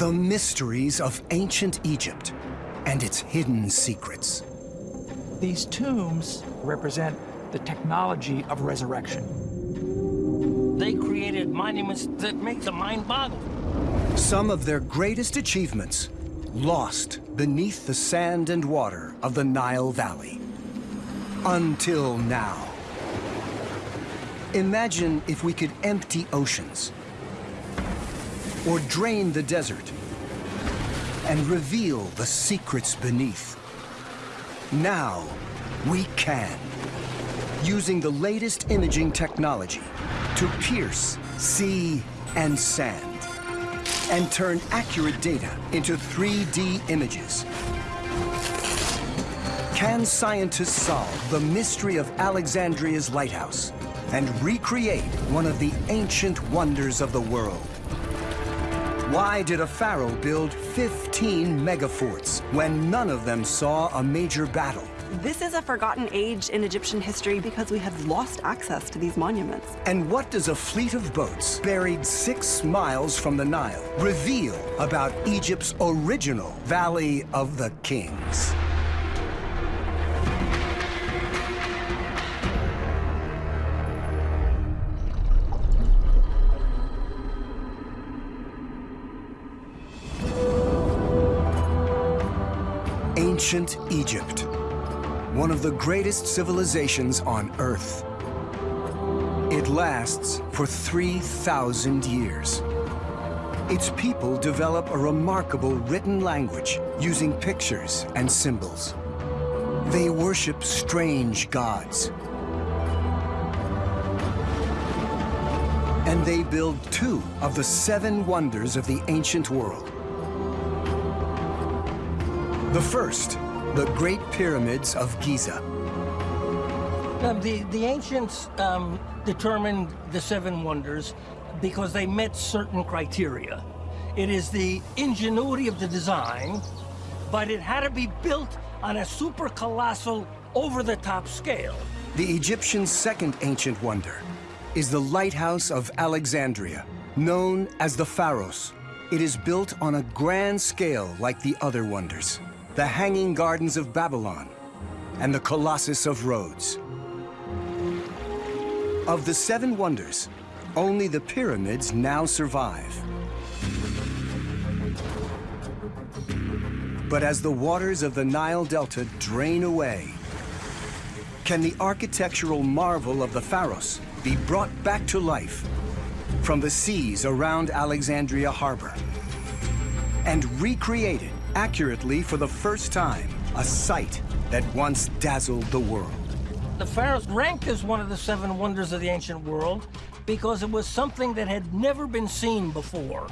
The mysteries of ancient Egypt and its hidden secrets. These tombs represent the technology of resurrection. They created monuments that make the mind boggle. Some of their greatest achievements lost beneath the sand and water of the Nile Valley. Until now. Imagine if we could empty oceans or drain the desert and reveal the secrets beneath. Now, we can, using the latest imaging technology to pierce sea and sand and turn accurate data into 3D images. Can scientists solve the mystery of Alexandria's lighthouse and recreate one of the ancient wonders of the world? Why did a pharaoh build 15 megaforts when none of them saw a major battle? This is a forgotten age in Egyptian history because we have lost access to these monuments. And what does a fleet of boats buried six miles from the Nile reveal about Egypt's original Valley of the Kings? Ancient Egypt, one of the greatest civilizations on Earth. It lasts for 3,000 years. Its people develop a remarkable written language using pictures and symbols. They worship strange gods. And they build two of the seven wonders of the ancient world. The first, the Great Pyramids of Giza. Um, the, the ancients um, determined the seven wonders because they met certain criteria. It is the ingenuity of the design, but it had to be built on a super colossal, over-the-top scale. The Egyptians' second ancient wonder is the Lighthouse of Alexandria, known as the Pharos. It is built on a grand scale like the other wonders the Hanging Gardens of Babylon, and the Colossus of Rhodes. Of the seven wonders, only the pyramids now survive. But as the waters of the Nile Delta drain away, can the architectural marvel of the Pharos be brought back to life from the seas around Alexandria Harbor and recreated accurately for the first time, a sight that once dazzled the world. The Pharos ranked as one of the seven wonders of the ancient world because it was something that had never been seen before.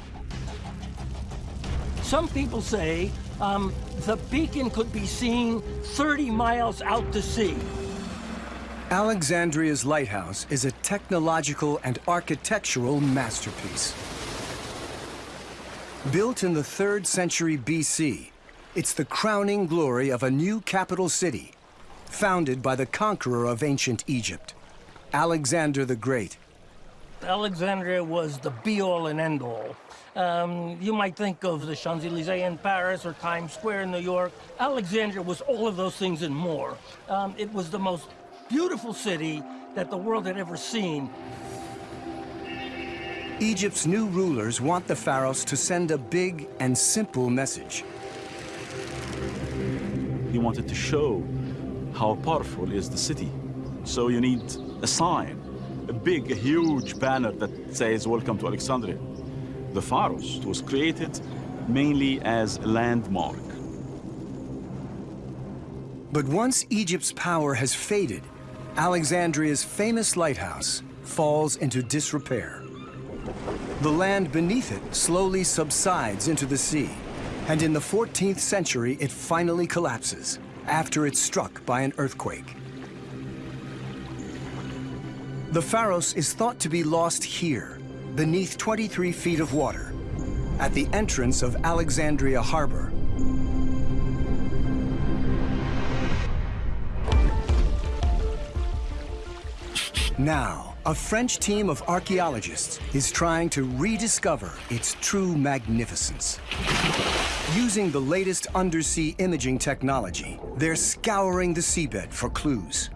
Some people say um, the beacon could be seen 30 miles out to sea. Alexandria's lighthouse is a technological and architectural masterpiece. Built in the 3rd century BC, it's the crowning glory of a new capital city, founded by the conqueror of ancient Egypt, Alexander the Great. Alexandria was the be-all and end-all. Um, you might think of the Champs-Élysées in Paris or Times Square in New York. Alexandria was all of those things and more. Um, it was the most beautiful city that the world had ever seen. Egypt's new rulers want the pharaohs to send a big and simple message. He wanted to show how powerful is the city. So you need a sign, a big, a huge banner that says, welcome to Alexandria. The Pharos was created mainly as a landmark. But once Egypt's power has faded, Alexandria's famous lighthouse falls into disrepair. The land beneath it slowly subsides into the sea, and in the 14th century it finally collapses after it's struck by an earthquake. The Pharos is thought to be lost here, beneath 23 feet of water, at the entrance of Alexandria Harbor. Now, a French team of archaeologists is trying to rediscover its true magnificence. Using the latest undersea imaging technology, they're scouring the seabed for clues.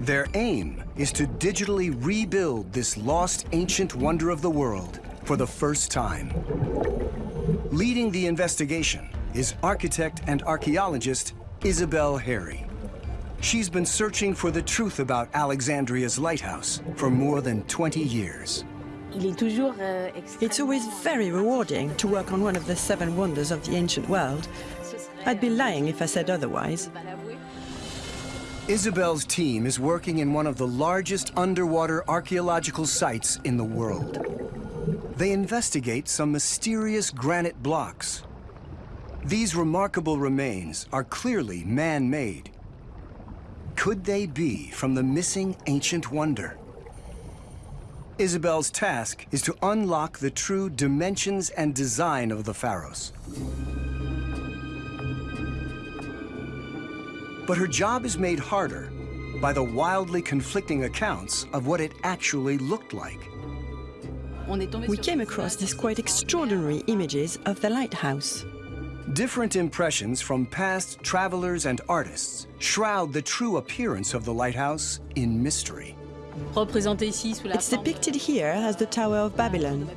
Their aim is to digitally rebuild this lost ancient wonder of the world for the first time. Leading the investigation is architect and archaeologist Isabelle Hairy. She's been searching for the truth about Alexandria's lighthouse for more than 20 years. It's always very rewarding to work on one of the seven wonders of the ancient world. I'd be lying if I said otherwise. Isabelle's team is working in one of the largest underwater archaeological sites in the world. They investigate some mysterious granite blocks. These remarkable remains are clearly man-made could they be from the missing ancient wonder? Isabelle's task is to unlock the true dimensions and design of the Pharos. But her job is made harder by the wildly conflicting accounts of what it actually looked like. We came across these quite extraordinary images of the lighthouse. Different impressions from past travelers and artists shroud the true appearance of the lighthouse in mystery. It's depicted here as the Tower of Babylon.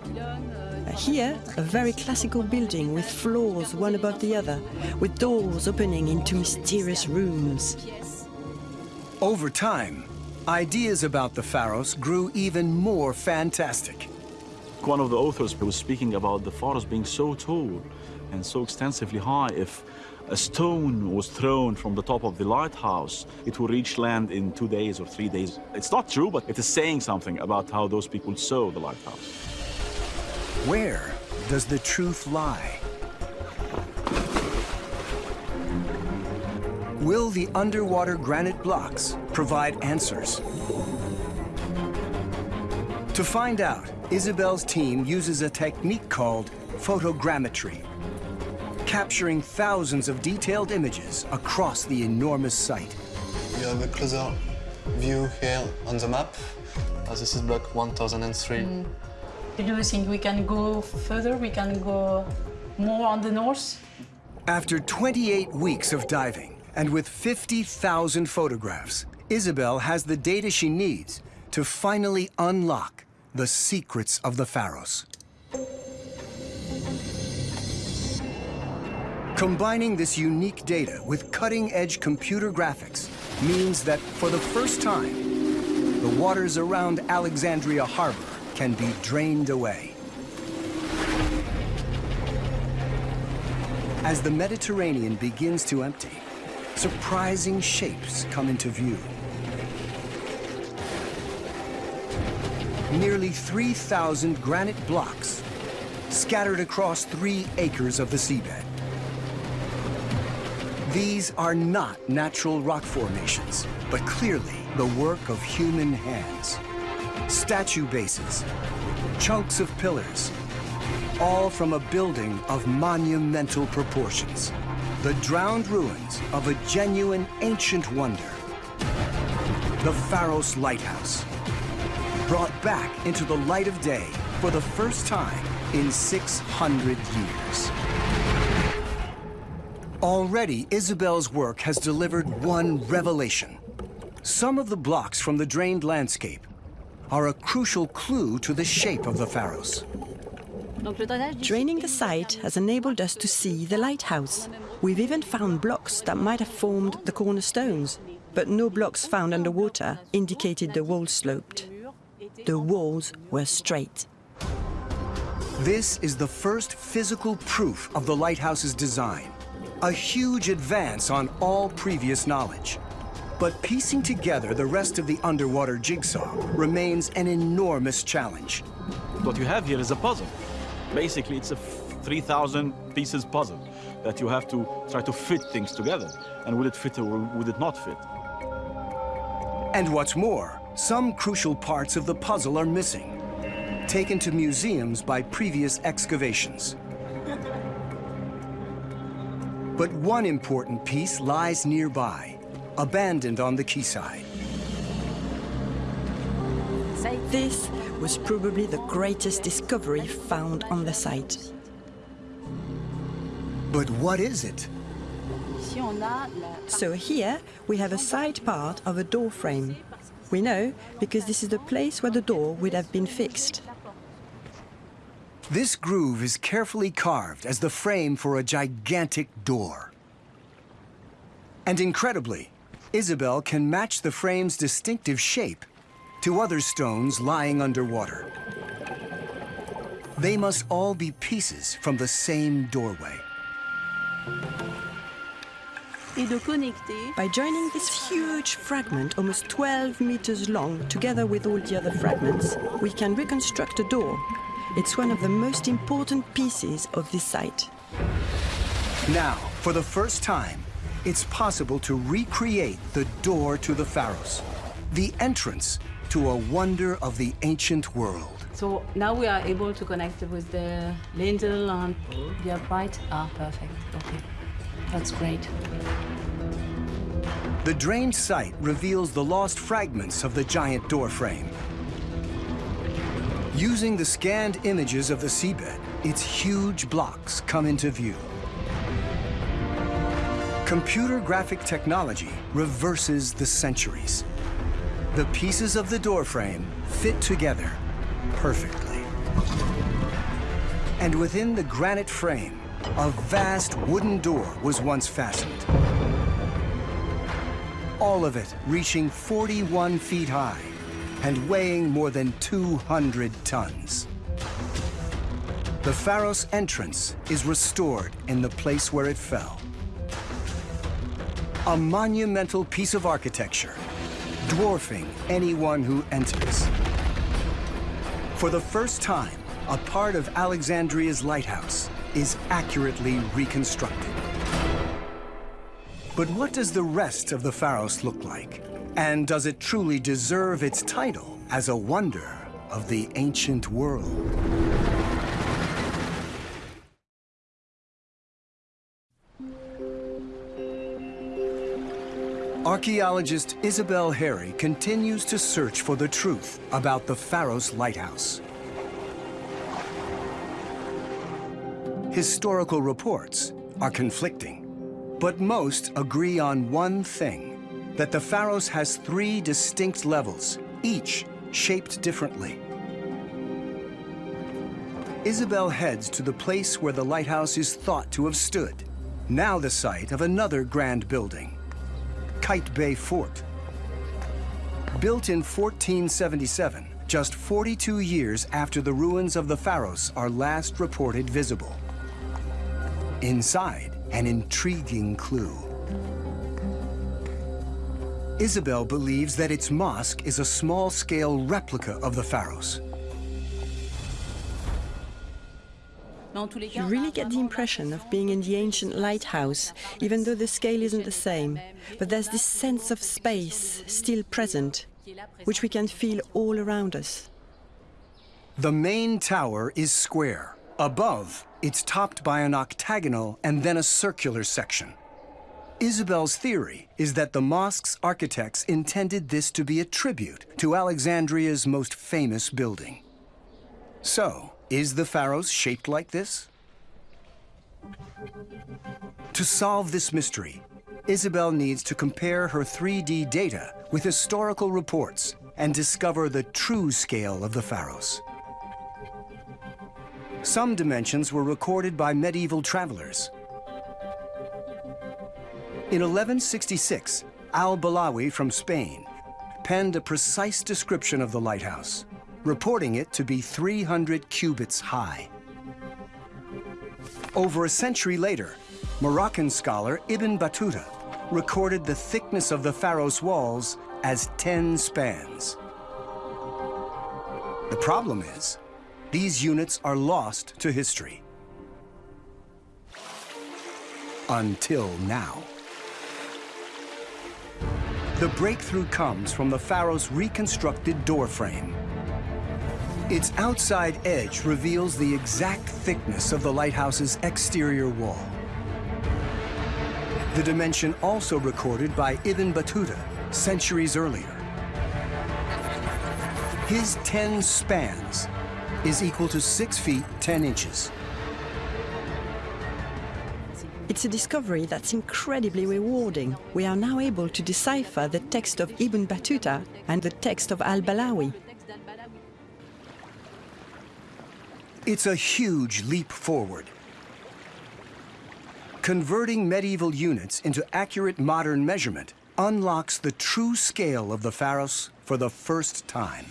Here, a very classical building with floors one above the other, with doors opening into mysterious rooms. Over time, ideas about the Pharos grew even more fantastic. One of the authors was speaking about the Pharos being so tall and so extensively high, if a stone was thrown from the top of the lighthouse, it would reach land in two days or three days. It's not true, but it is saying something about how those people saw the lighthouse. Where does the truth lie? Will the underwater granite blocks provide answers? To find out, Isabelle's team uses a technique called photogrammetry capturing thousands of detailed images across the enormous site. You have a closer view here on the map. Uh, this is block 1003. Mm. Do you think we can go further? We can go more on the north? After 28 weeks of diving and with 50,000 photographs, Isabelle has the data she needs to finally unlock the secrets of the Pharos. Combining this unique data with cutting-edge computer graphics means that for the first time, the waters around Alexandria Harbor can be drained away. As the Mediterranean begins to empty, surprising shapes come into view. Nearly 3,000 granite blocks scattered across three acres of the seabed. These are not natural rock formations, but clearly the work of human hands. Statue bases, chunks of pillars, all from a building of monumental proportions. The drowned ruins of a genuine ancient wonder. The Pharos Lighthouse, brought back into the light of day for the first time in 600 years. Already, Isabelle's work has delivered one revelation. Some of the blocks from the drained landscape are a crucial clue to the shape of the Pharos. Draining the site has enabled us to see the lighthouse. We've even found blocks that might have formed the cornerstones, but no blocks found underwater indicated the walls sloped. The walls were straight. This is the first physical proof of the lighthouse's design a huge advance on all previous knowledge. But piecing together the rest of the underwater jigsaw remains an enormous challenge. What you have here is a puzzle. Basically, it's a 3,000 pieces puzzle that you have to try to fit things together. And would it fit or would it not fit? And what's more, some crucial parts of the puzzle are missing, taken to museums by previous excavations. But one important piece lies nearby, abandoned on the quayside. This was probably the greatest discovery found on the site. But what is it? So here we have a side part of a door frame. We know because this is the place where the door would have been fixed. This groove is carefully carved as the frame for a gigantic door. And incredibly, Isabelle can match the frame's distinctive shape to other stones lying underwater. They must all be pieces from the same doorway. By joining this huge fragment, almost 12 meters long, together with all the other fragments, we can reconstruct a door. It's one of the most important pieces of this site. Now, for the first time, it's possible to recreate the door to the Pharos, the entrance to a wonder of the ancient world. So now we are able to connect with the lintel and the upright. Ah, perfect. Okay. That's great. The drained site reveals the lost fragments of the giant door frame. Using the scanned images of the seabed, its huge blocks come into view. Computer graphic technology reverses the centuries. The pieces of the doorframe fit together perfectly. And within the granite frame, a vast wooden door was once fastened. All of it reaching 41 feet high and weighing more than 200 tons. The Pharos entrance is restored in the place where it fell. A monumental piece of architecture, dwarfing anyone who enters. For the first time, a part of Alexandria's lighthouse is accurately reconstructed. But what does the rest of the Pharos look like? And does it truly deserve its title as a wonder of the ancient world? Archaeologist Isabelle Hairy continues to search for the truth about the Pharos Lighthouse. Historical reports are conflicting, but most agree on one thing, that the Pharos has three distinct levels, each shaped differently. Isabelle heads to the place where the lighthouse is thought to have stood, now the site of another grand building. Qaitbay Fort. Built in 1477, just 42 years after the ruins of the Pharos are last reported visible. Inside, an intriguing clue. Isabelle believes that its mosque is a small-scale replica of the Pharos. You really get the impression of being in the ancient lighthouse, even though the scale isn't the same. But there's this sense of space still present, which we can feel all around us. The main tower is square. Above, it's topped by an octagonal and then a circular section. Isabelle's theory is that the mosque's architects intended this to be a tribute to Alexandria's most famous building. So, is the Pharos shaped like this? To solve this mystery, Isabelle needs to compare her 3D data with historical reports and discover the true scale of the Pharos. Some dimensions were recorded by medieval travelers. In 1166, Al-Balawi from Spain penned a precise description of the lighthouse reporting it to be 300 cubits high. Over a century later, Moroccan scholar Ibn Battuta recorded the thickness of the Pharos walls as 10 spans. The problem is, these units are lost to history. Until now. The breakthrough comes from the Pharos' reconstructed doorframe. Its outside edge reveals the exact thickness of the lighthouse's exterior wall. The dimension also recorded by Ibn Battuta centuries earlier. His 10 spans is equal to 6 feet 10 inches. It's a discovery that's incredibly rewarding. We are now able to decipher the text of Ibn Battuta and the text of Al-Balawi. It's a huge leap forward. Converting medieval units into accurate modern measurement unlocks the true scale of the Pharos for the first time.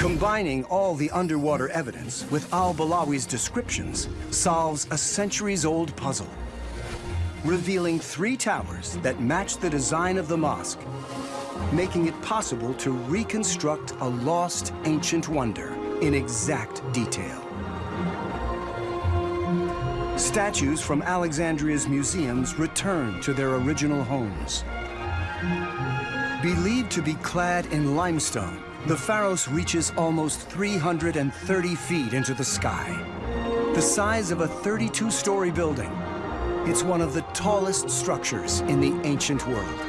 Combining all the underwater evidence with al-Balawi's descriptions solves a centuries-old puzzle, revealing three towers that match the design of the mosque, making it possible to reconstruct a lost ancient wonder in exact detail. Statues from Alexandria's museums return to their original homes. Believed to be clad in limestone, the Pharos reaches almost 330 feet into the sky. The size of a 32-story building, it's one of the tallest structures in the ancient world.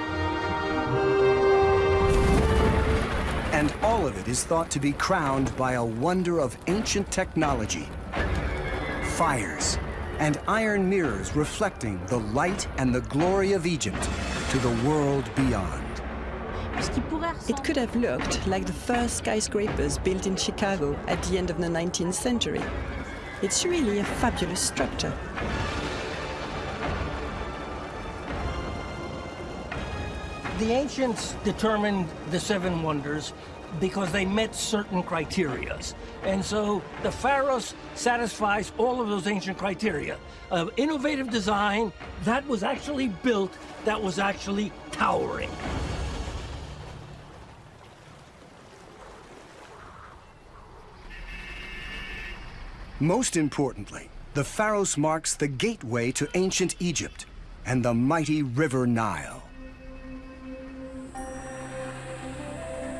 And all of it is thought to be crowned by a wonder of ancient technology. Fires and iron mirrors reflecting the light and the glory of Egypt to the world beyond. It could have looked like the first skyscrapers built in Chicago at the end of the 19th century. It's really a fabulous structure. The ancients determined the seven wonders because they met certain criteria. And so the Pharos satisfies all of those ancient criteria. Of innovative design that was actually built, that was actually towering. Most importantly, the Pharos marks the gateway to ancient Egypt and the mighty River Nile.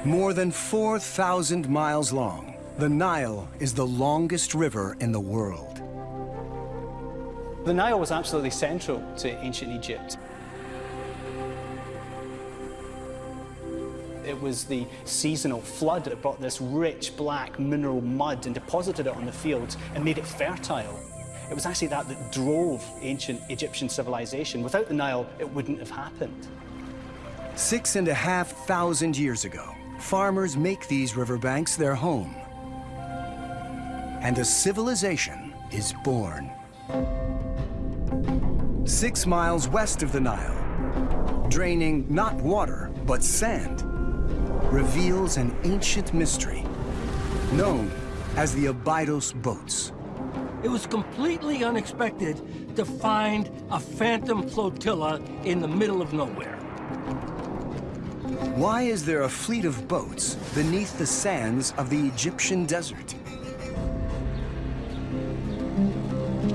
More than 4,000 miles long, the Nile is the longest river in the world. The Nile was absolutely central to ancient Egypt. It was the seasonal flood that brought this rich black mineral mud and deposited it on the fields and made it fertile. It was actually that that drove ancient Egyptian civilization. Without the Nile, it wouldn't have happened. Six and a half thousand years ago, farmers make these riverbanks their home. And a civilization is born. Six miles west of the Nile, draining not water, but sand, reveals an ancient mystery known as the Abydos boats. It was completely unexpected to find a phantom flotilla in the middle of nowhere. Why is there a fleet of boats beneath the sands of the Egyptian desert?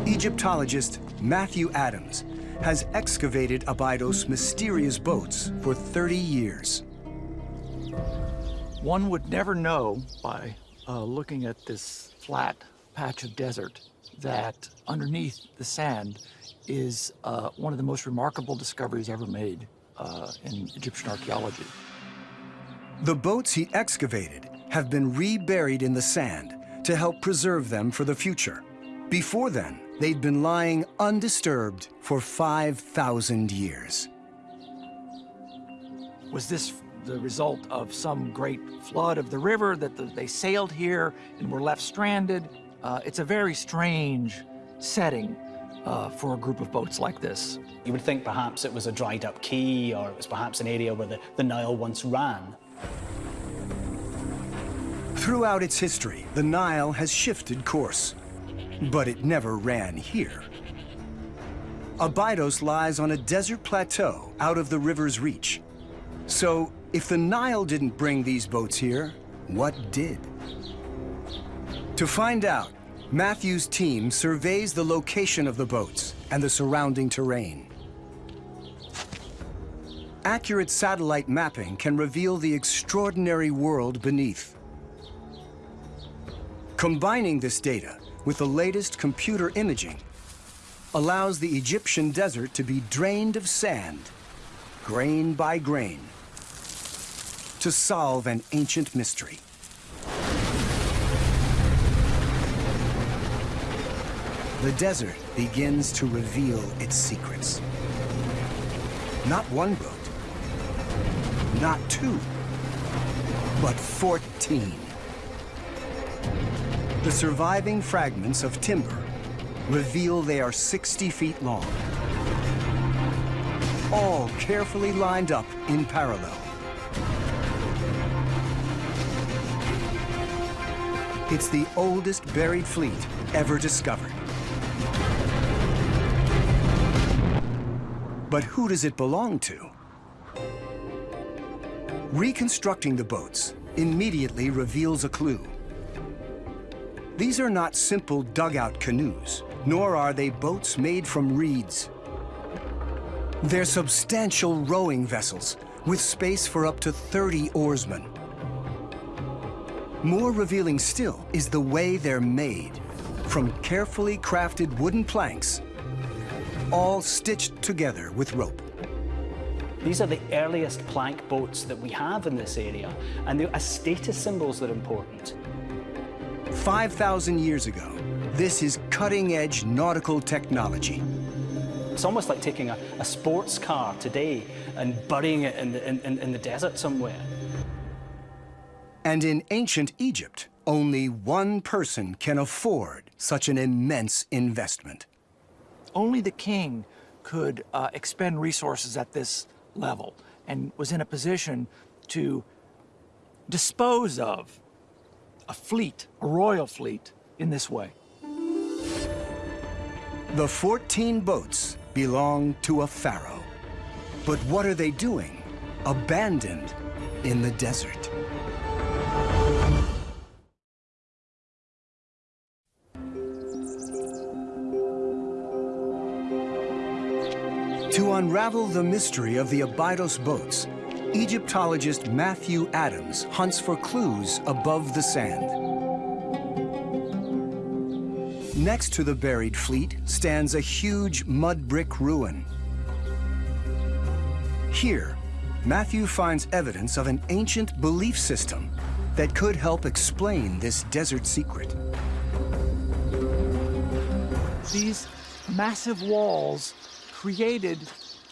Egyptologist Matthew Adams has excavated Abydos' mysterious boats for 30 years. One would never know by uh, looking at this flat patch of desert that underneath the sand is uh, one of the most remarkable discoveries ever made uh, in Egyptian archaeology. The boats he excavated have been reburied in the sand to help preserve them for the future. Before then, they'd been lying undisturbed for 5,000 years. Was this the result of some great flood of the river that the, they sailed here and were left stranded? Uh, it's a very strange setting uh, for a group of boats like this. You would think perhaps it was a dried up quay or it was perhaps an area where the, the Nile once ran. Throughout its history, the Nile has shifted course, but it never ran here. Abydos lies on a desert plateau out of the river's reach. So, if the Nile didn't bring these boats here, what did? To find out, Matthew's team surveys the location of the boats and the surrounding terrain. Accurate satellite mapping can reveal the extraordinary world beneath. Combining this data with the latest computer imaging allows the Egyptian desert to be drained of sand, grain by grain. To solve an ancient mystery. The desert begins to reveal its secrets. Not one boat, not two, but 14. The surviving fragments of timber reveal they are 60 feet long, all carefully lined up in parallel. It's the oldest buried fleet ever discovered. But who does it belong to? Reconstructing the boats immediately reveals a clue. These are not simple dugout canoes, nor are they boats made from reeds. They're substantial rowing vessels with space for up to 30 oarsmen. More revealing still is the way they're made, from carefully crafted wooden planks all stitched together with rope. These are the earliest plank boats that we have in this area, and as status symbols that are important. 5,000 years ago, this is cutting-edge nautical technology. It's almost like taking a, a, sports car today and burying it in the, in, in the desert somewhere. And in ancient Egypt, only one person can afford such an immense investment only the king could uh, expend resources at this level and was in a position to dispose of a fleet, a royal fleet, in this way. The 14 boats belong to a pharaoh. But what are they doing, abandoned in the desert? Unravel the mystery of the Abydos boats, Egyptologist Matthew Adams hunts for clues above the sand. Next to the buried fleet stands a huge mud brick ruin. Here, Matthew finds evidence of an ancient belief system that could help explain this desert secret. These massive walls created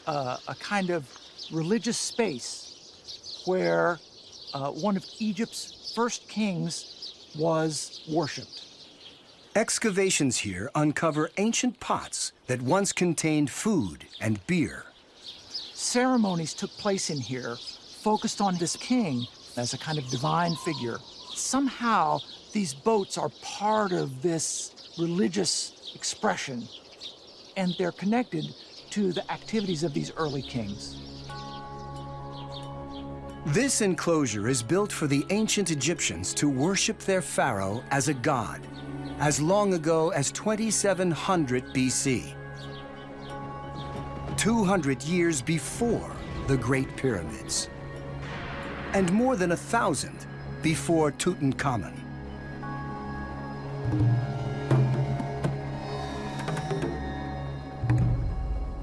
uh, a kind of religious space where uh, one of Egypt's first kings was worshipped. Excavations here uncover ancient pots that once contained food and beer. Ceremonies took place in here focused on this king as a kind of divine figure. Somehow, these boats are part of this religious expression, and they're connected to the activities of these early kings. This enclosure is built for the ancient Egyptians to worship their pharaoh as a god, as long ago as 2700 BC. 200 years before the Great Pyramids, and more than a thousand before Tutankhamun.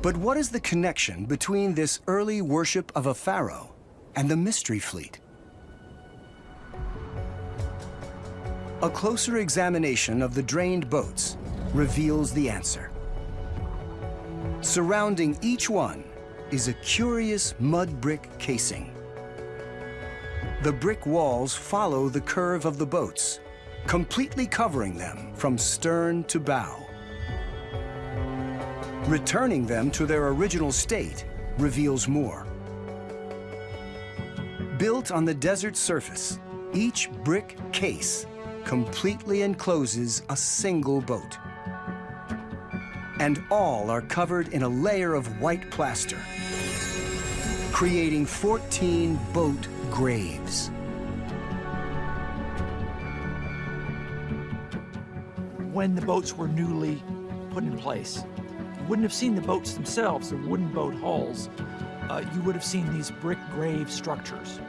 But what is the connection between this early worship of a pharaoh and the Mystery Fleet? A closer examination of the drained boats reveals the answer. Surrounding each one is a curious mud brick casing. The brick walls follow the curve of the boats, completely covering them from stern to bow. Returning them to their original state reveals more. Built on the desert surface, each brick case completely encloses a single boat. And all are covered in a layer of white plaster, creating 14 boat graves. When the boats were newly put in place, wouldn't have seen the boats themselves, the wooden boat hulls. Uh, you would have seen these brick grave structures.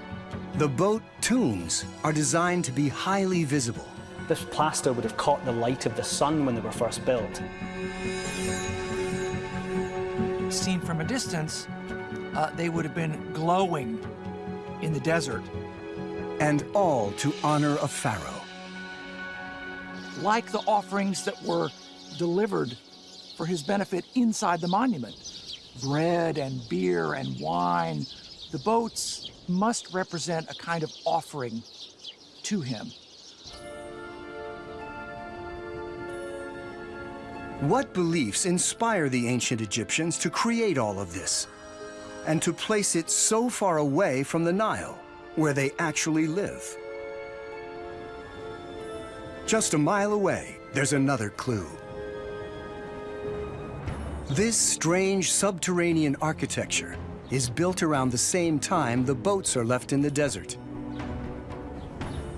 The boat tombs are designed to be highly visible. This plaster would have caught the light of the sun when they were first built. Seen from a distance, uh, they would have been glowing in the desert. And all to honor a pharaoh. Like the offerings that were delivered for his benefit inside the monument bread and beer and wine. The boats must represent a kind of offering to him. What beliefs inspire the ancient Egyptians to create all of this and to place it so far away from the Nile, where they actually live? Just a mile away, there's another clue. This strange subterranean architecture is built around the same time the boats are left in the desert.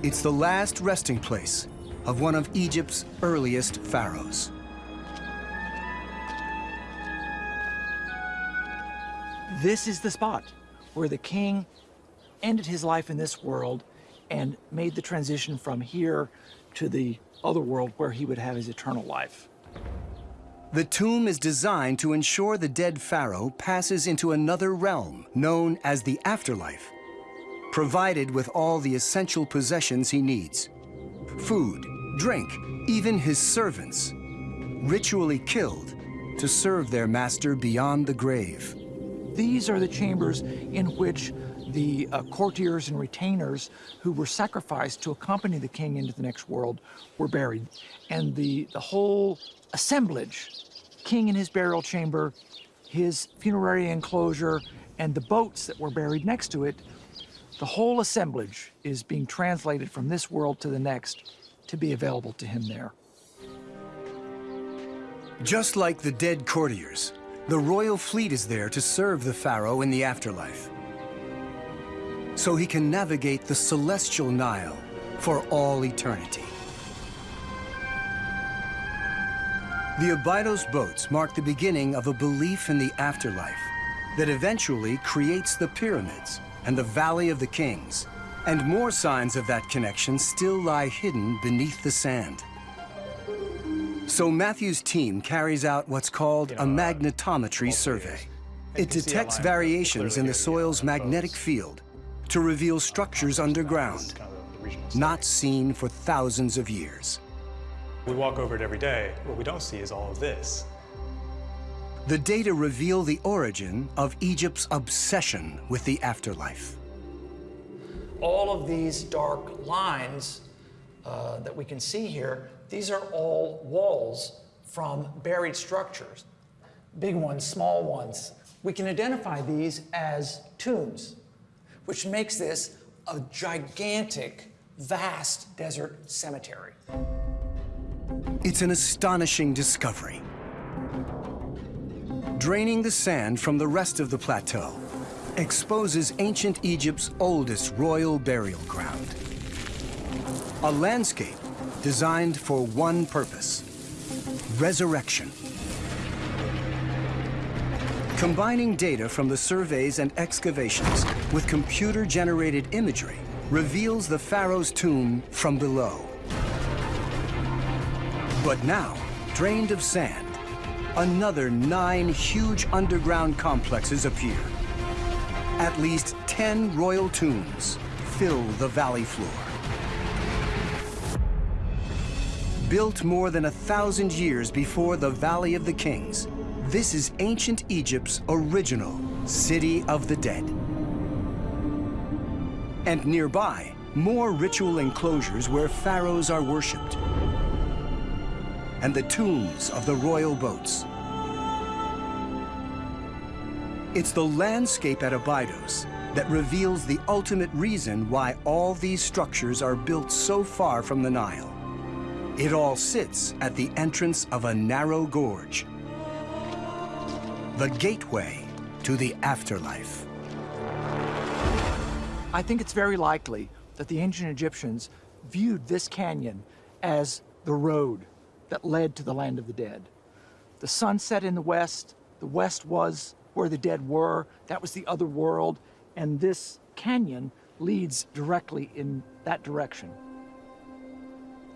It's the last resting place of one of Egypt's earliest pharaohs. This is the spot where the king ended his life in this world and made the transition from here to the other world where he would have his eternal life. The tomb is designed to ensure the dead pharaoh passes into another realm known as the afterlife, provided with all the essential possessions he needs. Food, drink, even his servants, ritually killed to serve their master beyond the grave. These are the chambers in which the uh, courtiers and retainers who were sacrificed to accompany the king into the next world were buried. And the, the whole assemblage, king in his burial chamber, his funerary enclosure, and the boats that were buried next to it, the whole assemblage is being translated from this world to the next to be available to him there. Just like the dead courtiers, the royal fleet is there to serve the pharaoh in the afterlife. So he can navigate the celestial Nile for all eternity. The Abydos boats mark the beginning of a belief in the afterlife that eventually creates the pyramids and the Valley of the Kings. And more signs of that connection still lie hidden beneath the sand. So Matthew's team carries out what's called a magnetometry survey. It detects variations in the soil's magnetic field to reveal structures underground, not seen for thousands of years. We walk over it every day. What we don't see is all of this. The data reveal the origin of Egypt's obsession with the afterlife. All of these dark lines uh, that we can see here, these are all walls from buried structures. Big ones, small ones. We can identify these as tombs, which makes this a gigantic, vast desert cemetery. It's an astonishing discovery. Draining the sand from the rest of the plateau exposes ancient Egypt's oldest royal burial ground. A landscape designed for one purpose, resurrection. Combining data from the surveys and excavations with computer-generated imagery reveals the pharaoh's tomb from below. But now, drained of sand, another nine huge underground complexes appear. At least 10 royal tombs fill the valley floor. Built more than a thousand years before the Valley of the Kings, this is ancient Egypt's original City of the Dead. And nearby, more ritual enclosures where pharaohs are worshipped and the tombs of the royal boats. It's the landscape at Abydos that reveals the ultimate reason why all these structures are built so far from the Nile. It all sits at the entrance of a narrow gorge, the gateway to the afterlife. I think it's very likely that the ancient Egyptians viewed this canyon as the road that led to the land of the dead. The sun set in the west, the west was where the dead were, that was the other world, and this canyon leads directly in that direction.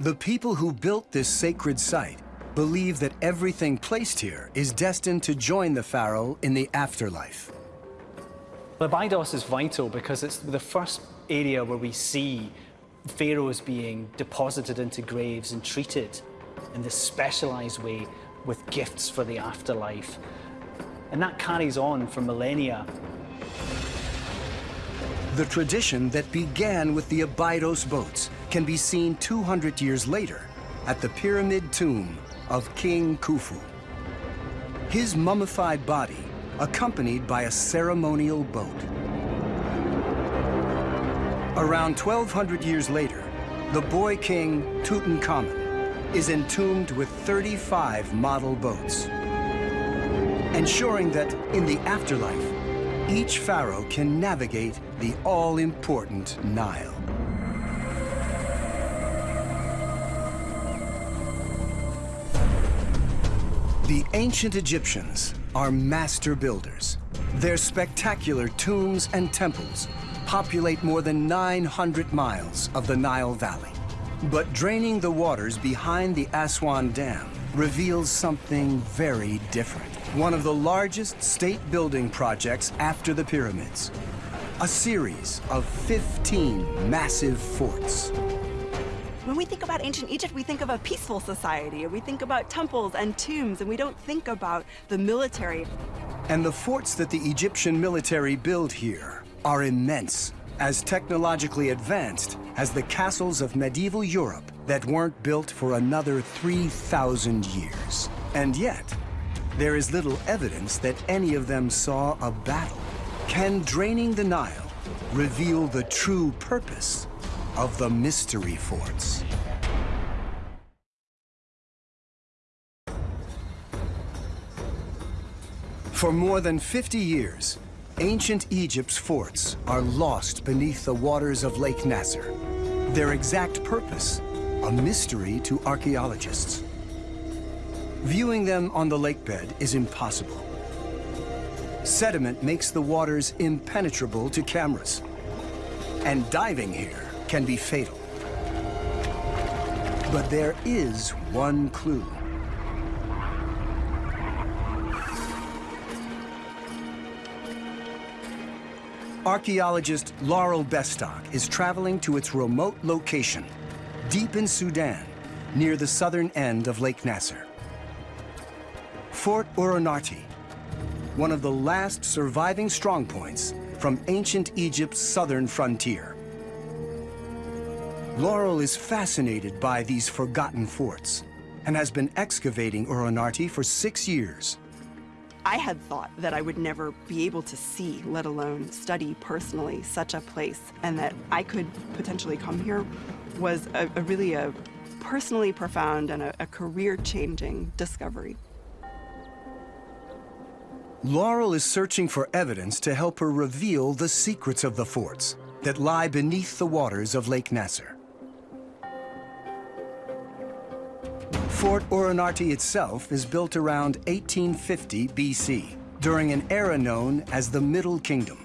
The people who built this sacred site believe that everything placed here is destined to join the pharaoh in the afterlife. Abydos is vital because it's the first area where we see pharaohs being deposited into graves and treated in this specialized way with gifts for the afterlife. And that carries on for millennia. The tradition that began with the Abydos boats can be seen 200 years later at the pyramid tomb of King Khufu. His mummified body accompanied by a ceremonial boat. Around 1200 years later, the boy king Tutankhamun is entombed with 35 model boats, ensuring that in the afterlife, each pharaoh can navigate the all-important Nile. The ancient Egyptians are master builders. Their spectacular tombs and temples populate more than 900 miles of the Nile Valley. But draining the waters behind the Aswan Dam reveals something very different. One of the largest state building projects after the pyramids. A series of 15 massive forts. When we think about ancient Egypt, we think of a peaceful society. We think about temples and tombs, and we don't think about the military. And the forts that the Egyptian military build here are immense, as technologically advanced as the castles of medieval Europe that weren't built for another 3,000 years. And yet, there is little evidence that any of them saw a battle. Can draining the Nile reveal the true purpose of the mystery forts. For more than 50 years, ancient Egypt's forts are lost beneath the waters of Lake Nasser. Their exact purpose, a mystery to archaeologists. Viewing them on the lakebed is impossible. Sediment makes the waters impenetrable to cameras. And diving here can be fatal. But there is one clue. Archaeologist Laurel Bestock is traveling to its remote location, deep in Sudan, near the southern end of Lake Nasser. Fort Uronarti, one of the last surviving strongpoints from ancient Egypt's southern frontier. Laurel is fascinated by these forgotten forts and has been excavating Uronarti for six years. I had thought that I would never be able to see, let alone study personally, such a place, and that I could potentially come here was a, a really a personally profound and a, a career-changing discovery. Laurel is searching for evidence to help her reveal the secrets of the forts that lie beneath the waters of Lake Nasser. Fort Uronarti itself is built around 1850 BC, during an era known as the Middle Kingdom.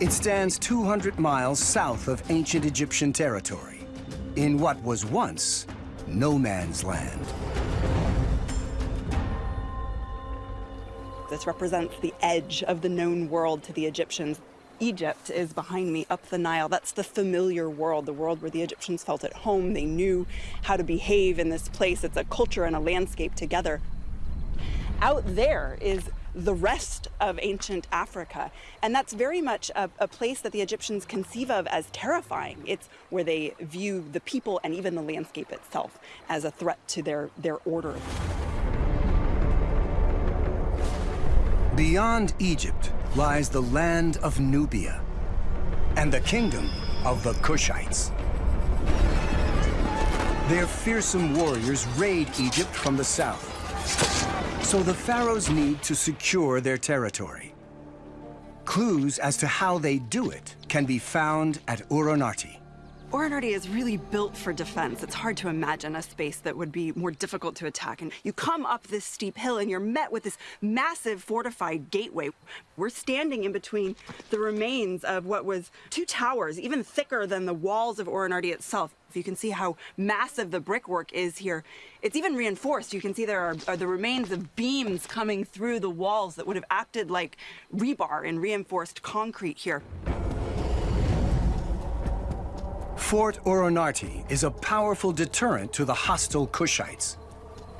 It stands 200 miles south of ancient Egyptian territory, in what was once no man's land. This represents the edge of the known world to the Egyptians. Egypt is behind me up the Nile. That's the familiar world, the world where the Egyptians felt at home. They knew how to behave in this place. It's a culture and a landscape together. Out there is the rest of ancient Africa. And that's very much a, a, place that the Egyptians conceive of as terrifying. It's where they view the people and even the landscape itself as a threat to their, their order. Beyond Egypt lies the land of Nubia and the kingdom of the Kushites. Their fearsome warriors raid Egypt from the south, so the pharaohs need to secure their territory. Clues as to how they do it can be found at Uronarti. Uronarti is really built for defense. It's hard to imagine a space that would be more difficult to attack. And you come up this steep hill and you're met with this massive fortified gateway. We're standing in between the remains of what was two towers, even thicker than the walls of Uronarti itself. If you can see how massive the brickwork is here. It's even reinforced. You can see there are, are, the remains of beams coming through the walls that would have acted like rebar in reinforced concrete here. Fort Uronarti is a powerful deterrent to the hostile Kushites.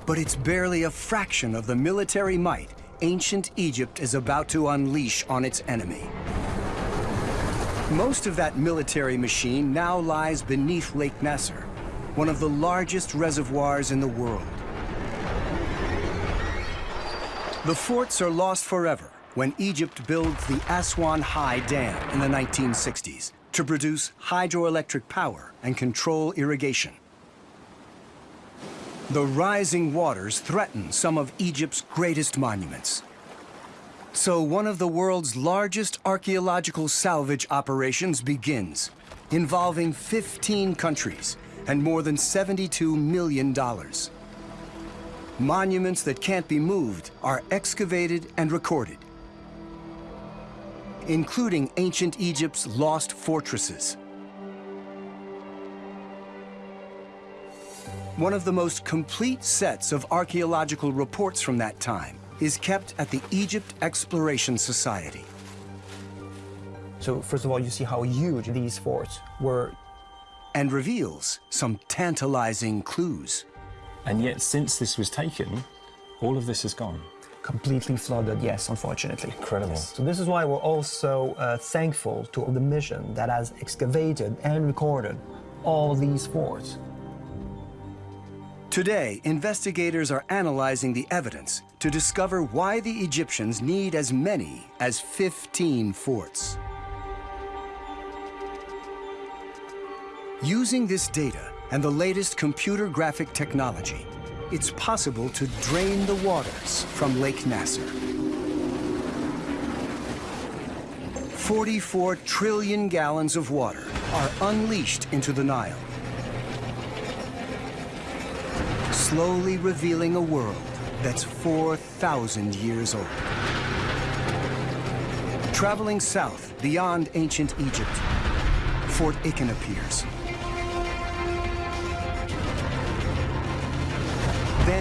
But it's barely a fraction of the military might ancient Egypt is about to unleash on its enemy. Most of that military machine now lies beneath Lake Nasser, one of the largest reservoirs in the world. The forts are lost forever when Egypt builds the Aswan High Dam in the 1960s to produce hydroelectric power and control irrigation. The rising waters threaten some of Egypt's greatest monuments. So one of the world's largest archaeological salvage operations begins, involving 15 countries and more than $72 million. Monuments that can't be moved are excavated and recorded including ancient Egypt's lost fortresses. One of the most complete sets of archaeological reports from that time is kept at the Egypt Exploration Society. So first of all, you see how huge these forts were. And reveals some tantalizing clues. And yet, since this was taken, all of this has gone completely flooded, yes, unfortunately. Incredible. So this is why we're also uh, thankful to the mission that has excavated and recorded all these forts. Today, investigators are analyzing the evidence to discover why the Egyptians need as many as 15 forts. Using this data and the latest computer graphic technology, it's possible to drain the waters from Lake Nasser. 44 trillion gallons of water are unleashed into the Nile, slowly revealing a world that's 4,000 years old. Traveling south beyond ancient Egypt, Fort Achen appears.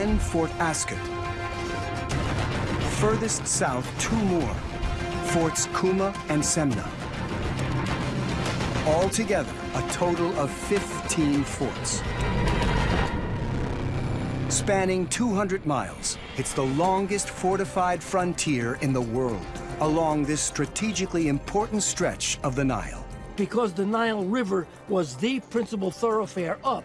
Then Fort Askut. Furthest south, two more, Forts Kumma and Semna. Altogether, a total of 15 forts. Spanning 200 miles, it's the longest fortified frontier in the world along this strategically important stretch of the Nile. Because the Nile River was the principal thoroughfare up,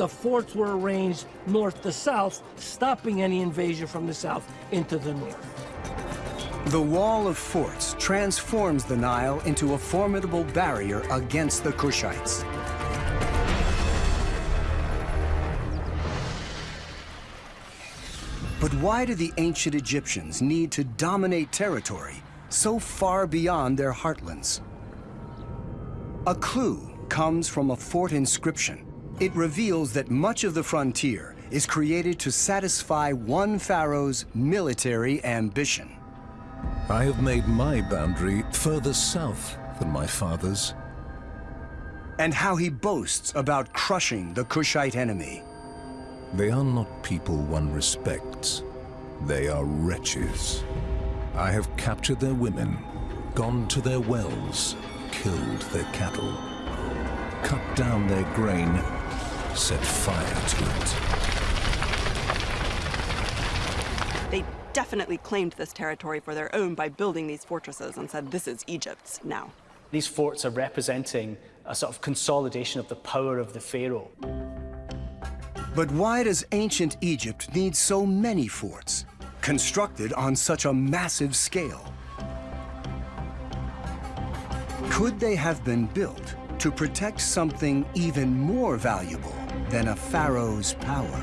the forts were arranged north to south, stopping any invasion from the south into the north. The wall of forts transforms the Nile into a formidable barrier against the Kushites. But why do the ancient Egyptians need to dominate territory so far beyond their heartlands? A clue comes from a fort inscription it reveals that much of the frontier is created to satisfy one pharaoh's military ambition. I have made my boundary further south than my father's. And how he boasts about crushing the Kushite enemy. They are not people one respects. They are wretches. I have captured their women, gone to their wells, killed their cattle, cut down their grain, set fire to it. They definitely claimed this territory for their own by building these fortresses and said, this is Egypt's now. These forts are representing a sort of consolidation of the power of the pharaoh. But why does ancient Egypt need so many forts, constructed on such a massive scale? Could they have been built to protect something even more valuable than a pharaoh's power.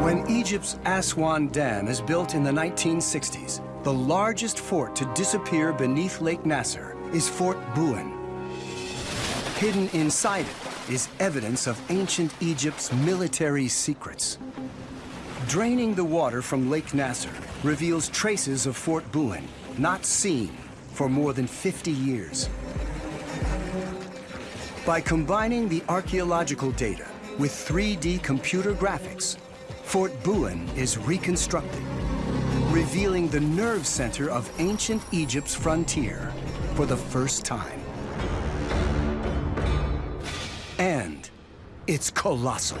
When Egypt's Aswan Dam is built in the 1960s, the largest fort to disappear beneath Lake Nasser is Fort Buhen. Hidden inside it is evidence of ancient Egypt's military secrets. Draining the water from Lake Nasser reveals traces of Fort Buhen, not seen for more than 50 years. By combining the archaeological data with 3D computer graphics, Fort Buhen is reconstructed, revealing the nerve center of ancient Egypt's frontier for the first time. And it's colossal.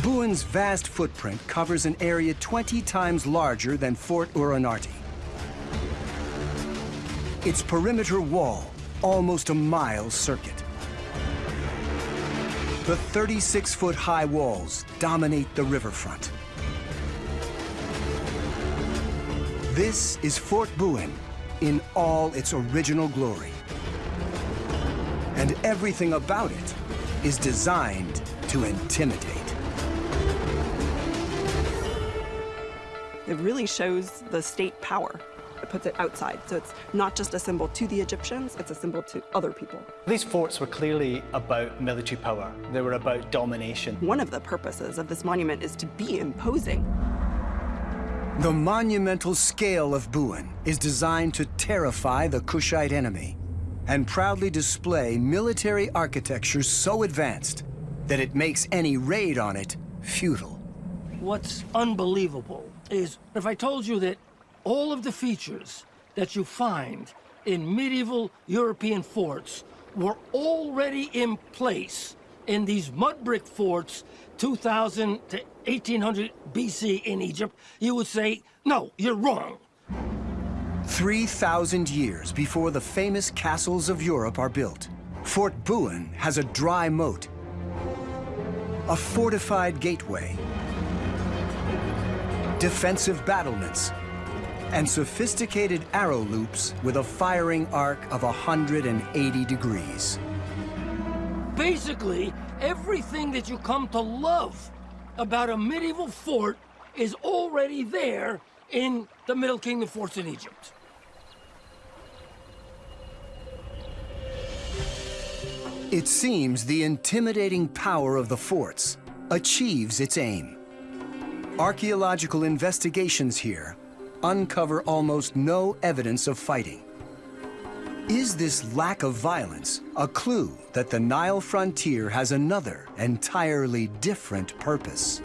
Buhen's vast footprint covers an area 20 times larger than Fort Uronarti. Its perimeter wall, almost a mile circuit. The 36-foot high walls dominate the riverfront. This is Fort Buhen in all its original glory. And everything about it is designed to intimidate. It really shows the state power. It puts it outside. So it's not just a symbol to the Egyptians, it's a symbol to other people. These forts were clearly about military power. They were about domination. One of the purposes of this monument is to be imposing. The monumental scale of Buhen is designed to terrify the Kushite enemy and proudly display military architecture so advanced that it makes any raid on it futile. What's unbelievable is if I told you that all of the features that you find in medieval European forts were already in place in these mud brick forts 2000 to 1800 BC in Egypt, you would say, no, you're wrong. 3,000 years before the famous castles of Europe are built, Fort Buhen has a dry moat, a fortified gateway, defensive battlements, and sophisticated arrow loops with a firing arc of 180 degrees. Basically, everything that you come to love about a medieval fort is already there in the Middle Kingdom forts in Egypt. It seems the intimidating power of the forts achieves its aim. Archaeological investigations here uncover almost no evidence of fighting. Is this lack of violence a clue that the Nile frontier has another, entirely different purpose?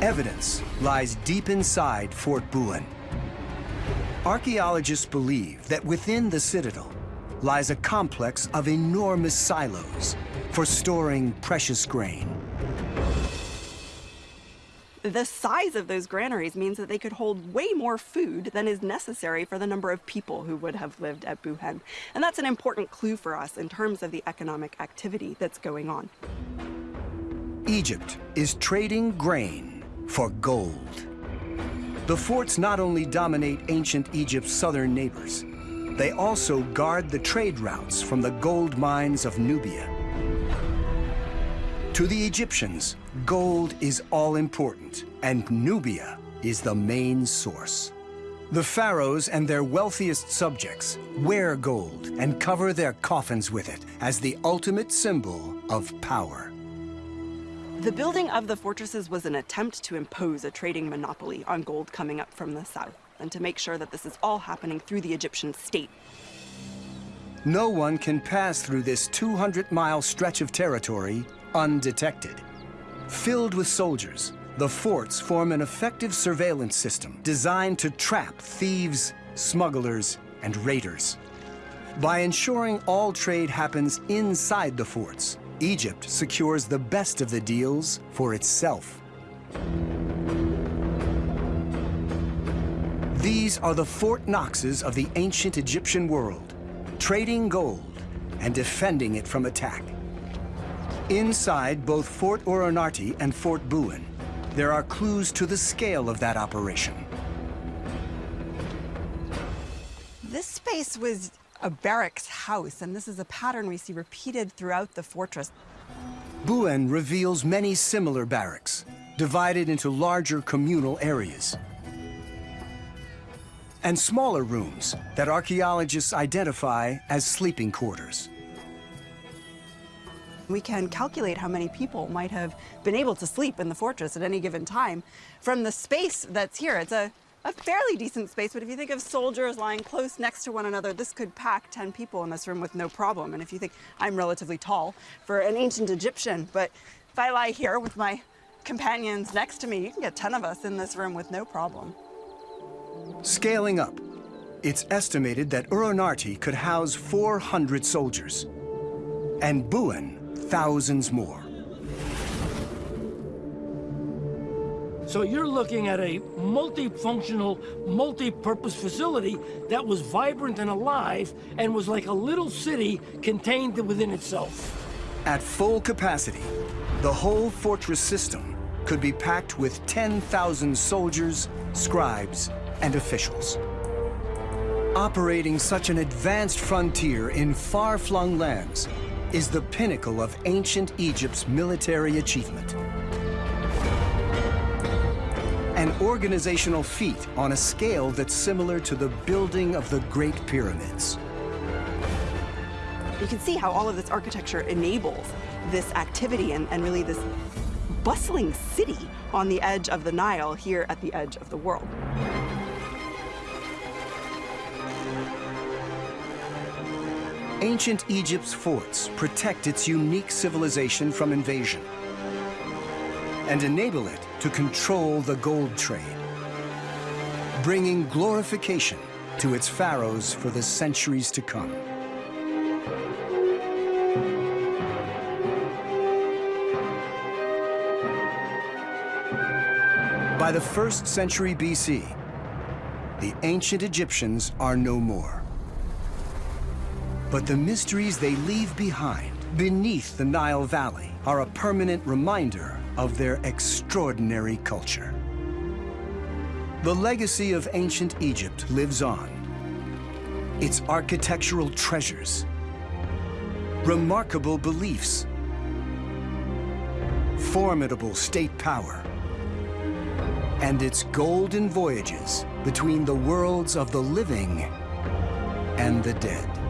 Evidence lies deep inside Fort Buhen. Archaeologists believe that within the citadel lies a complex of enormous silos for storing precious grain. The size of those granaries means that they could hold way more food than is necessary for the number of people who would have lived at Buhen. And that's an important clue for us in terms of the economic activity that's going on. Egypt is trading grain for gold. The forts not only dominate ancient Egypt's southern neighbors, they also guard the trade routes from the gold mines of Nubia. To the Egyptians, gold is all important, and Nubia is the main source. The pharaohs and their wealthiest subjects wear gold and cover their coffins with it as the ultimate symbol of power. The building of the fortresses was an attempt to impose a trading monopoly on gold coming up from the south, and to make sure that this is all happening through the Egyptian state. No one can pass through this 200-mile stretch of territory undetected. Filled with soldiers, the forts form an effective surveillance system designed to trap thieves, smugglers, and raiders. By ensuring all trade happens inside the forts, Egypt secures the best of the deals for itself. These are the Fort Knoxes of the ancient Egyptian world, trading gold and defending it from attack. Inside both Fort Uronarti and Fort Buhen, there are clues to the scale of that operation. This space was a barracks house, and this is a pattern we see repeated throughout the fortress. Buhen reveals many similar barracks, divided into larger communal areas. and smaller rooms that archaeologists identify as sleeping quarters. We can calculate how many people might have been able to sleep in the fortress at any given time from the space that's here. It's a, a fairly decent space, but if you think of soldiers lying close next to one another, this could pack 10 people in this room with no problem. And if you think I'm relatively tall for an ancient Egyptian, but if I lie here with my companions next to me, you can get 10 of us in this room with no problem. Scaling up, it's estimated that Uronarti could house 400 soldiers, and Buhen thousands more. So you're looking at a multifunctional, multi-purpose facility that was vibrant and alive and was like a little city contained within itself. At full capacity, the whole fortress system could be packed with 10,000 soldiers, scribes, and officials. Operating such an advanced frontier in far-flung lands is the pinnacle of ancient Egypt's military achievement. An organizational feat on a scale that's similar to the building of the Great Pyramids. You can see how all of this architecture enables this activity and, and really this bustling city on the edge of the Nile here at the edge of the world. Ancient Egypt's forts protect its unique civilization from invasion and enable it to control the gold trade, bringing glorification to its pharaohs for the centuries to come. By the first century BC, the ancient Egyptians are no more. But the mysteries they leave behind beneath the Nile Valley are a permanent reminder of their extraordinary culture. The legacy of ancient Egypt lives on. Its architectural treasures, remarkable beliefs, formidable state power, and its golden voyages between the worlds of the living and the dead.